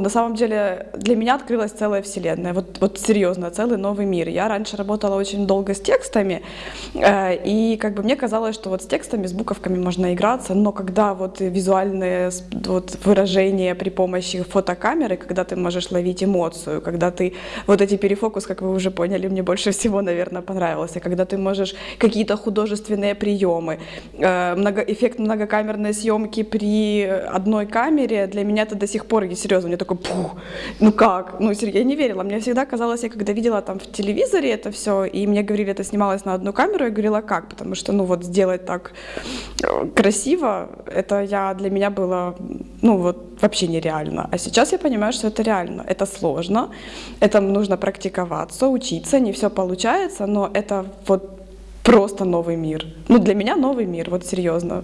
На самом деле для меня открылась целая вселенная, вот, вот серьезно, целый новый мир. Я раньше работала очень долго с текстами, э, и как бы мне казалось, что вот с текстами, с буковками можно играться, но когда вот визуальные вот, выражения при помощи фотокамеры, когда ты можешь ловить эмоцию, когда ты вот эти перефокус, как вы уже поняли, мне больше всего, наверное, понравился, когда ты можешь какие-то художественные приемы, э, много, эффект многокамерной съемки при одной камере, для меня это до сих пор, серьезно, мне такой, пух, ну как? Ну, я не верила. Мне всегда казалось, я когда видела там в телевизоре это все, и мне говорили, это снималось на одну камеру, я говорила, как? Потому что, ну, вот сделать так э, красиво, это я, для меня было, ну, вот вообще нереально. А сейчас я понимаю, что это реально. Это сложно, это нужно практиковаться, учиться, не все получается, но это вот просто новый мир. Ну, для меня новый мир, вот серьезно.